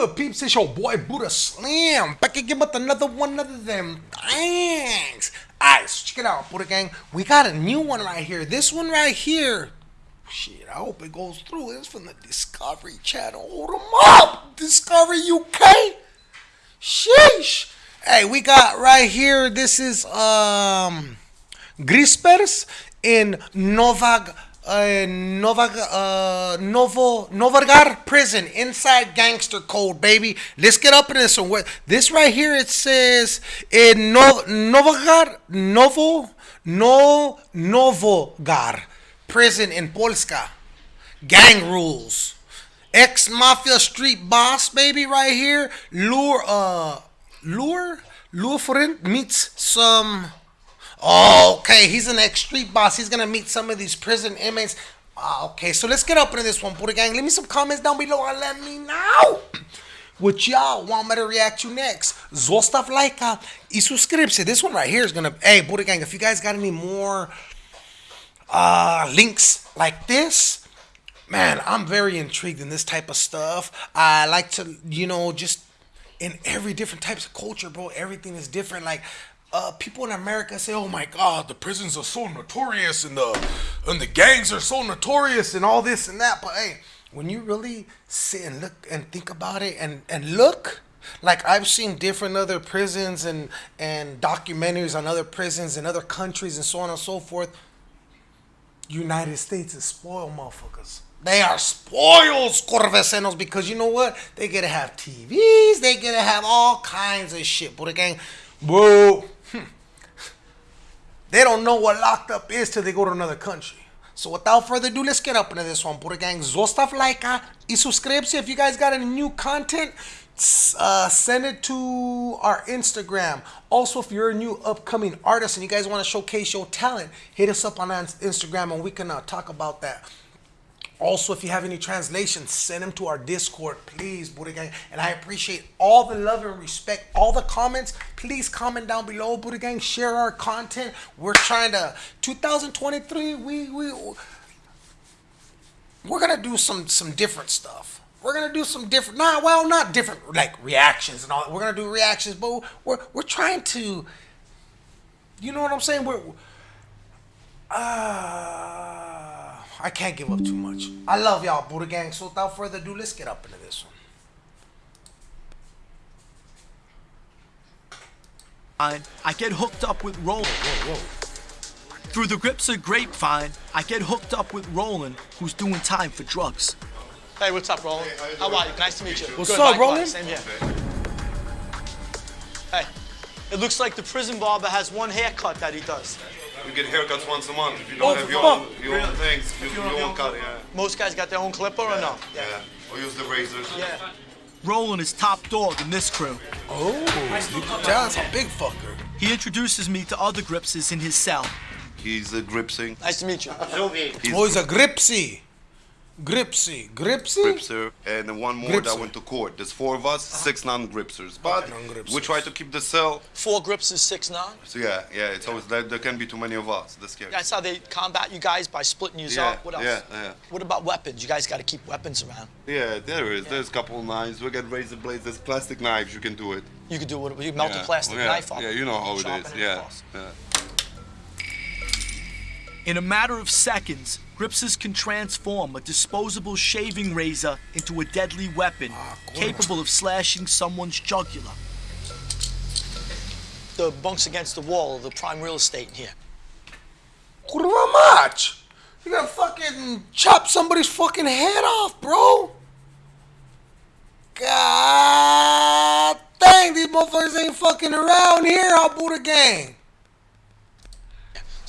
good, peeps? It's your boy Buddha Slam back again with another one of them things. Alright, so check it out, Buddha Gang. We got a new one right here. This one right here. Shit, I hope it goes through. It's from the Discovery Channel. Hold them up! Discovery UK! Sheesh! Hey, we got right here. This is um Grispers in Novag uh, uh, Novo Novargar prison inside gangster code, baby. Let's get up in this one. This right here it says in no, Novagar Novo No Novogar prison in Polska. Gang rules. Ex mafia street boss, baby, right here. Lure uh Lure Lure meets some Oh, okay. He's an ex street boss. He's gonna meet some of these prison inmates. Uh, okay, so let's get up into this one, Buddha Gang. Leave me some comments down below and let me know what y'all want me to react to next. Zostav like y suscribirse. This one right here is gonna. Hey, Buddha Gang, if you guys got any more uh, links like this, man, I'm very intrigued in this type of stuff. I like to, you know, just in every different types of culture, bro. Everything is different. Like uh, people in America say, "Oh my God, the prisons are so notorious, and the and the gangs are so notorious, and all this and that." But hey, when you really sit and look and think about it, and and look, like I've seen different other prisons and and documentaries on other prisons in other countries and so on and so forth. United States is spoiled, motherfuckers. They are spoiled, Corvecenos, because you know what? They get to have TVs, they get to have all kinds of shit. But again, bro, Hmm. They don't know what locked up is till they go to another country. So without further ado, let's get up into this one. Buddha Gang, zostav like y subscribe. If you guys got any new content, uh, send it to our Instagram. Also, if you're a new upcoming artist and you guys want to showcase your talent, hit us up on Instagram and we can uh, talk about that. Also, if you have any translations, send them to our Discord, please, Buddha Gang. And I appreciate all the love and respect, all the comments. Please comment down below, Buddha Gang. Share our content. We're trying to 2023. We we we're gonna do some some different stuff. We're gonna do some different. Nah, well, not different like reactions and all. We're gonna do reactions, but we're we're trying to. You know what I'm saying? We're. Uh, I can't give up too much. I love y'all, Buddha Gang. So without further ado, let's get up into this one. I I get hooked up with Roland. Whoa, whoa. Through the grips of grapevine, I get hooked up with Roland, who's doing time for drugs. Hey, what's up, Roland? Hey, how, how are you? Nice to meet you. What's Good, up, Roland? Same here. Hey, it looks like the prison barber has one haircut that he does. We get haircuts once a month. If you don't oh, have your own, your really? own things, you, you, you cut, yeah. Most guys got their own clipper yeah, or no? Yeah. yeah. Or use the razors. Yeah. Roland is top dog in this crew. Oh, you can tell that's a big fucker. He introduces me to other Gripses in his cell. He's a Gripsing. Nice to meet you. He's he's a Gripsy. Gripsy. Gripsy? Gripser. And one more that went to court. There's four of us, uh-huh. six non-gripsers. But non we try to keep the cell. Four gripsers, six non? So yeah, yeah, it's always, there, there can be too many of us. That's scary. That's how they combat you guys, by splitting you yeah, up. What else? Yeah, yeah. What about weapons? You guys got to keep weapons around. Yeah, there is. There's a couple of knives. We got razor blades. There's plastic knives. You can do it. You can do it. You melt a plastic yeah. knife up. Yeah, you know how it is. Yeah. yeah. In a matter of seconds, Gripses can transform a disposable shaving razor into a deadly weapon ah, capable of slashing someone's jugular. The bunks against the wall are the prime real estate in here. Kurva mać? You gotta fucking chop somebody's fucking head off, bro. God dang, these motherfuckers ain't fucking around here, I'll Buddha Gang.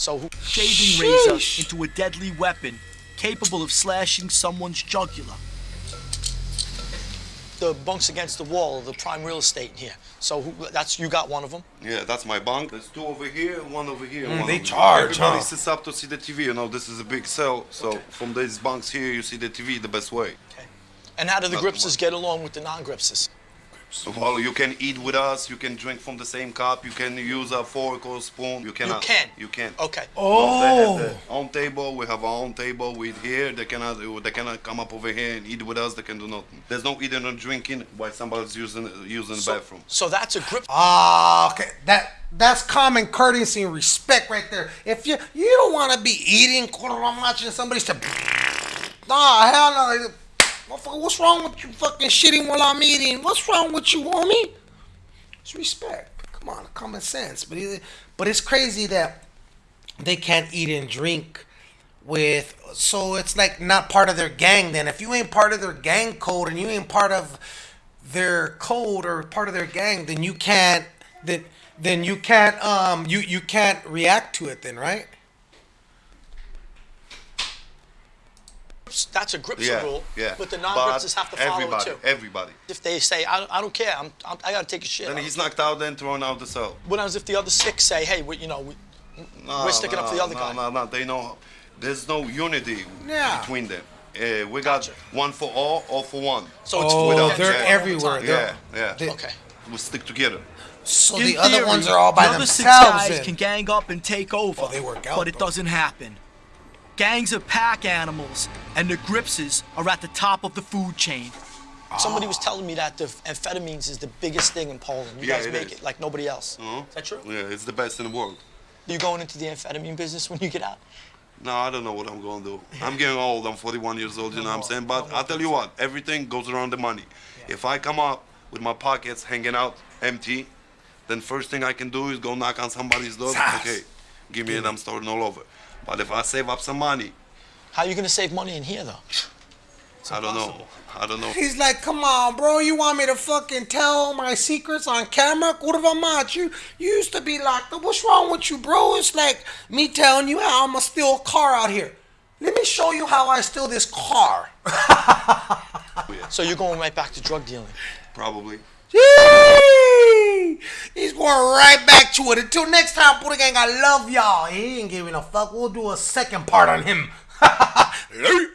So shaving razor into a deadly weapon capable of slashing someone's jugular. The bunks against the wall are the prime real estate in here. So who, that's you got one of them. Yeah, that's my bunk. There's two over here, one over here. Mm, one they charge. Everybody huh? sits up to see the TV. You know, this is a big cell. So okay. from these bunks here, you see the TV the best way. Okay. And how do the Gripses get along with the non-Gripses? Well, you can eat with us. You can drink from the same cup. You can use a fork or spoon. You cannot. can? You can. Okay. No, they have their Oh. own table. We have our own table. We eat here. They cannot. They cannot come up over here and eat with us. They can do nothing. There's no eating or drinking while somebody's using using the bathroom. so that's a grip. Ah, okay. That that's common courtesy and respect right there. If you you don't want to be eating watching somebody say, nah, hell no. Motherfucker, What's wrong with you fucking shitting while I'm eating? What's wrong with you, homie? It's respect. Come on, common sense. But it, but it's crazy that they can't eat and drink with so it's like not part of their gang then if you ain't part of their gang code and you ain't part of their code or part of their gang then you can't then then you can't um you you can't react to it then right That's a gripser Yeah, rule. yeah. But the non-gripsers have to follow everybody, it too. Everybody. If they say, I don't, I don't care, I'm, I'm, I gotta take a shit. Then he's knocked out, then thrown out the cell. What happens if the other six say, hey, we, you know, we, No, We're sticking no, up for the other no, guy. No, no, no. They know there's no unity Yeah. between them. Uh, we got Gotcha. one for all, all for one. so it's oh without they're check. everywhere Yeah, They're- Yeah, yeah. they- okay. We stick together. so In the other ones are all by the other six themselves guys then. can gang up and take over. Oh, they work out, but it though. doesn't happen. Gangs are pack animals, and the Gripses are at the top of the food chain. Somebody was telling me that the amphetamines is the biggest thing in Poland. You Yeah, guys it make is. it like nobody else. Uh-huh. Is that true? Yeah, it's the best in the world. You going into the amphetamine business when you get out? No, I don't know what I'm gonna do. I'm getting old. I'm 41 years old. You know what I'm saying? But I'll tell you what. Everything goes around the money. If I come up with my pockets hanging out empty, then first thing I can do is go knock on somebody's door. Sas. Okay, give me and I'm starting all over. But if I save up some money, How are you gonna save money in here though? I don't know. I don't know. He's like, come on, bro. You want me to fucking tell my secrets on camera? Kurva mać. You, you used to be locked up. What's wrong with you, bro? It's like me telling you how I'm going to steal a car out here. Let me show you how I steal this car. So you're going right back to drug dealing. Probably. Yee! He's going right back to it. Until next time, Buddha Gang, I love y'all. He ain't giving a fuck. We'll do a second part on him.